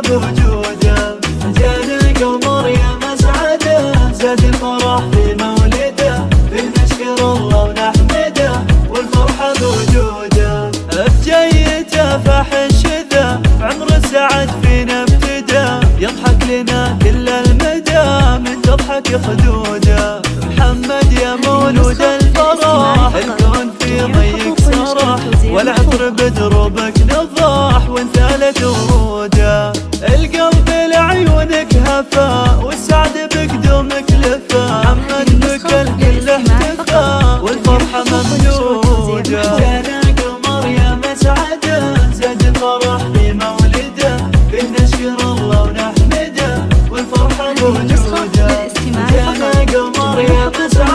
بوجوده. القمر يا مسعده زاد الفرح في مولده. بنشكر الله ونحمده. والفرحة بوجوده. بجيته فحن شذا عمر السعد فينا ابتدى. يضحك لنا كل المدى. من تضحك خدوده. محمد يا مولود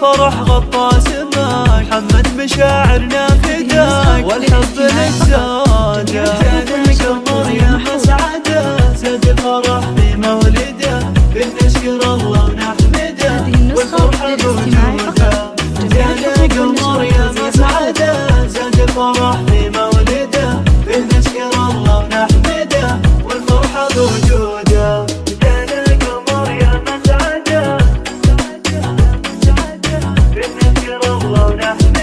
الفرح غطى سماك حمد مشاعرنا فداك والحب للزواج جانك انظر يا مسعده زاد الفرح بمولده. بنشكر الله ونحمده Yeah.